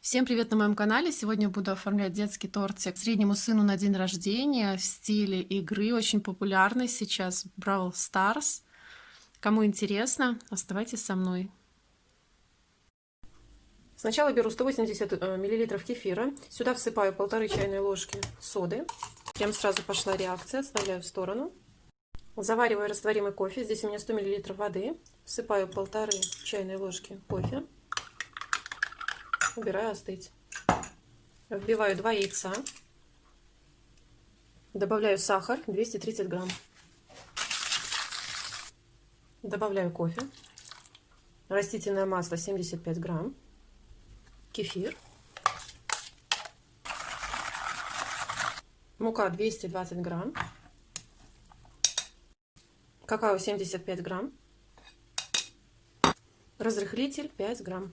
Всем привет на моем канале! Сегодня буду оформлять детский тортик среднему сыну на день рождения в стиле игры, очень популярный сейчас Brawl Stars. Кому интересно, оставайтесь со мной. Сначала беру 180 э, миллилитров кефира, сюда всыпаю полторы чайные ложки соды. Прям сразу пошла реакция, отставляю в сторону. Завариваю растворимый кофе, здесь у меня 100 миллилитров воды, всыпаю полторы чайные ложки кофе убираю остыть. Вбиваю 2 яйца. Добавляю сахар 230 грамм. Добавляю кофе. Растительное масло 75 грамм. Кефир. Мука 220 грамм. Какао 75 грамм. Разрыхлитель 5 грамм.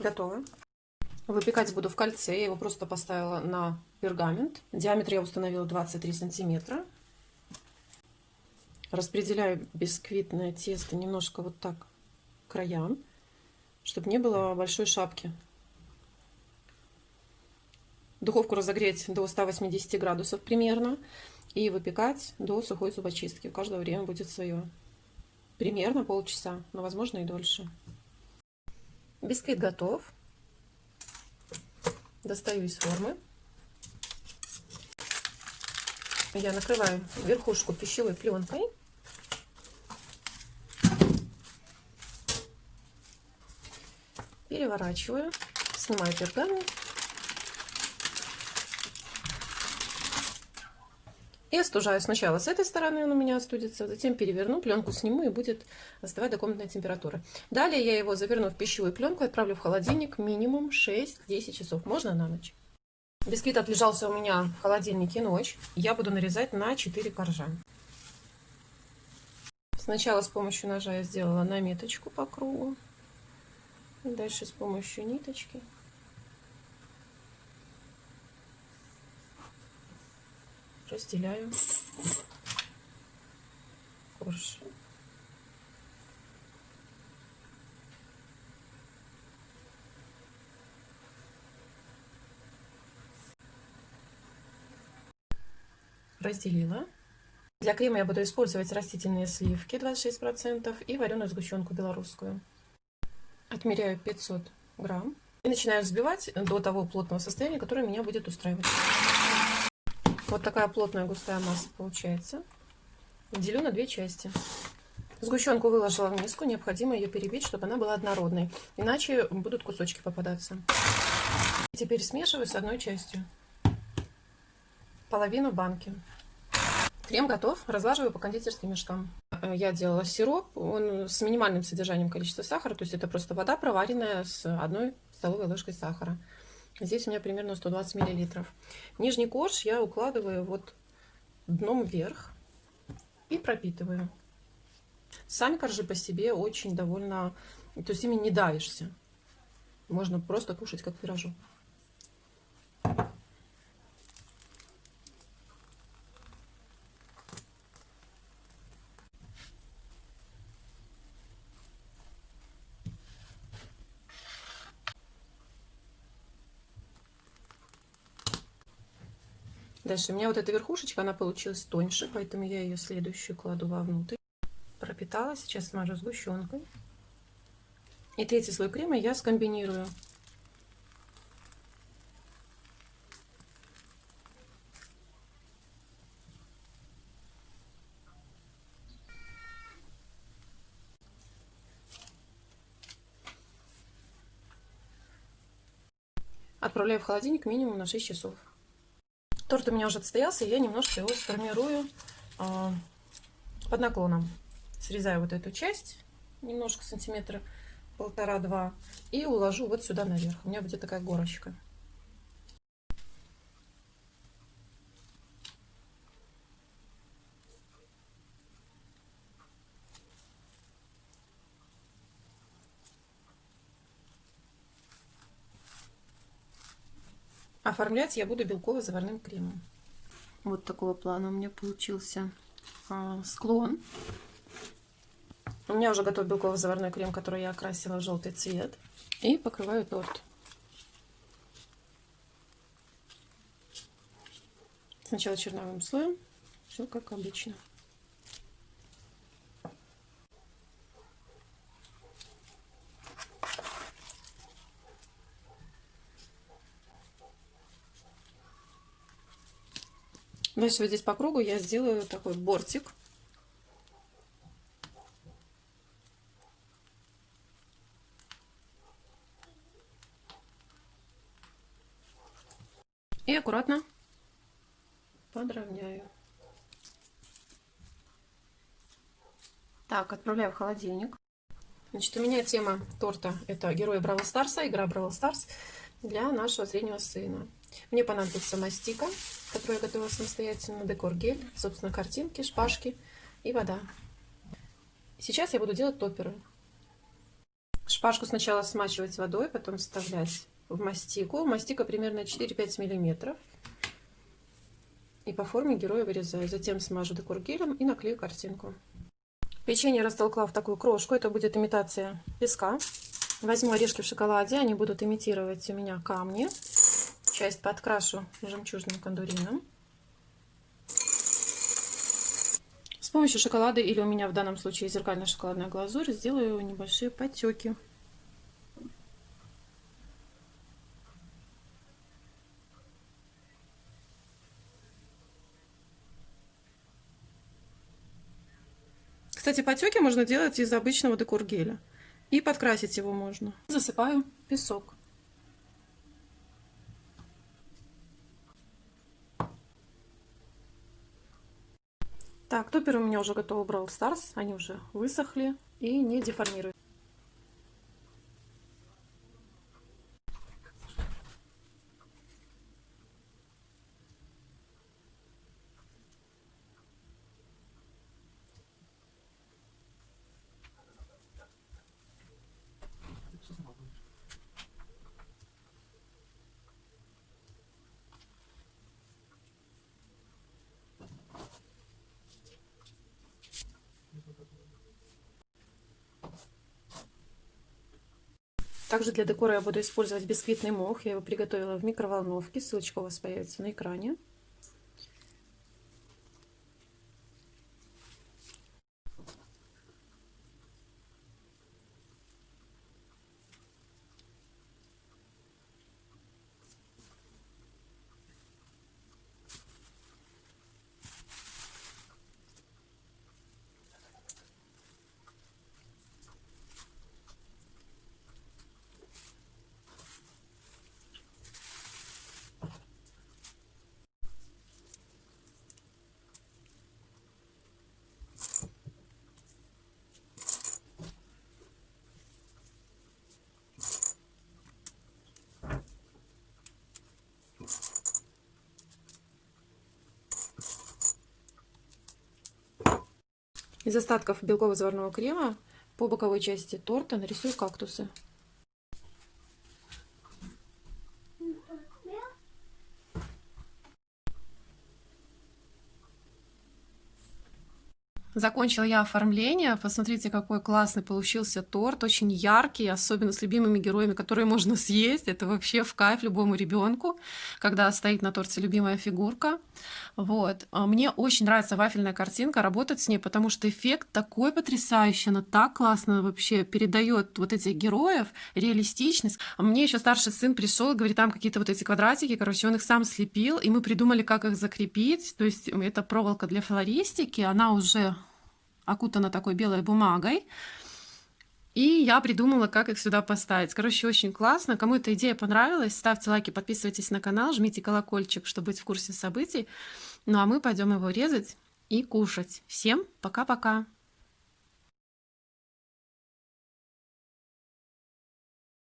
Готово. Выпекать буду в кольце. Я его просто поставила на пергамент. Диаметр я установила 23 сантиметра. Распределяю бисквитное тесто немножко вот так к краям, чтобы не было большой шапки. Духовку разогреть до 180 градусов примерно. И выпекать до сухой зубочистки. У каждого время будет свое. Примерно полчаса, но возможно и дольше. Бисквит готов. Достаю из формы. Я накрываю верхушку пищевой пленкой. Переворачиваю, снимаю пергамент И остужаю сначала с этой стороны, он у меня остудится, затем переверну, пленку сниму и будет остывать до комнатной температуры. Далее я его заверну в пищевую пленку отправлю в холодильник минимум 6-10 часов, можно на ночь. Бисквит отлежался у меня в холодильнике ночь. Я буду нарезать на 4 коржа. Сначала с помощью ножа я сделала наметочку по кругу. Дальше с помощью ниточки разделяю корж. Разделила. Для крема я буду использовать растительные сливки 26% и вареную сгущенку белорусскую. Отмеряю 500 грамм и начинаю взбивать до того плотного состояния, которое меня будет устраивать. Вот такая плотная густая масса получается. Делю на две части. Сгущенку выложила в миску, необходимо ее перебить, чтобы она была однородной, иначе будут кусочки попадаться. Теперь смешиваю с одной частью. Половину банки. Крем готов, разлаживаю по кондитерским мешкам. Я делала сироп, он с минимальным содержанием количества сахара, то есть это просто вода, проваренная с одной столовой ложкой сахара. Здесь у меня примерно 120 миллилитров. Нижний корж я укладываю вот дном вверх и пропитываю. Сами коржи по себе очень довольно... То есть ими не давишься. Можно просто кушать как пирожок. Дальше у меня вот эта верхушечка, она получилась тоньше, поэтому я ее следующую кладу вовнутрь. Пропитала, сейчас смажу сгущенкой. И третий слой крема я скомбинирую. Отправляю в холодильник минимум на 6 часов. Торт у меня уже отстоялся, и я немножко его сформирую э, под наклоном. Срезаю вот эту часть, немножко сантиметра полтора-два, и уложу вот сюда наверх. У меня будет такая горочка. Оформлять я буду белково-заварным кремом. Вот такого плана у меня получился а, склон. У меня уже готов белковый заварной крем, который я окрасила в желтый цвет. И покрываю торт. Сначала черновым слоем. Все как обычно. Дальше вот здесь по кругу я сделаю такой бортик. И аккуратно подровняю. Так, отправляю в холодильник. Значит, у меня тема торта это герои Бравл Старса, игра Бравл Старс для нашего среднего сына. Мне понадобится мастика, которую я готовила самостоятельно, декор гель, собственно, картинки, шпажки и вода. Сейчас я буду делать топеры. Шпажку сначала смачивать водой, потом вставлять в мастику. Мастика примерно 4-5 миллиметров. И по форме героя вырезаю. Затем смажу декор гелем и наклею картинку. Печенье растолкла в такую крошку. Это будет имитация песка. Возьму орешки в шоколаде. Они будут имитировать у меня камни. Часть подкрашу жемчужным кондурином. С помощью шоколада или у меня в данном случае зеркальная шоколадная глазурь сделаю небольшие потеки. Кстати, потеки можно делать из обычного декор геля. И подкрасить его можно. Засыпаю песок. Так, топер у меня уже готов Brawl Stars. Они уже высохли и не деформируют. Также для декора я буду использовать бисквитный мох. Я его приготовила в микроволновке. Ссылочка у вас появится на экране. Из остатков белково-заварного крема по боковой части торта нарисую кактусы. Закончила я оформление. Посмотрите, какой классный получился торт. Очень яркий, особенно с любимыми героями, которые можно съесть. Это вообще в кайф любому ребенку, когда стоит на торте любимая фигурка. Вот. А мне очень нравится вафельная картинка, работать с ней, потому что эффект такой потрясающий. Она так классно вообще передает вот этих героев, реалистичность. А мне еще старший сын пришел говорит, там какие-то вот эти квадратики, короче, он их сам слепил, и мы придумали, как их закрепить. То есть это проволока для флористики, она уже окутана такой белой бумагой. И я придумала, как их сюда поставить. Короче, очень классно. Кому эта идея понравилась, ставьте лайки, подписывайтесь на канал, жмите колокольчик, чтобы быть в курсе событий. Ну а мы пойдем его резать и кушать. Всем пока-пока!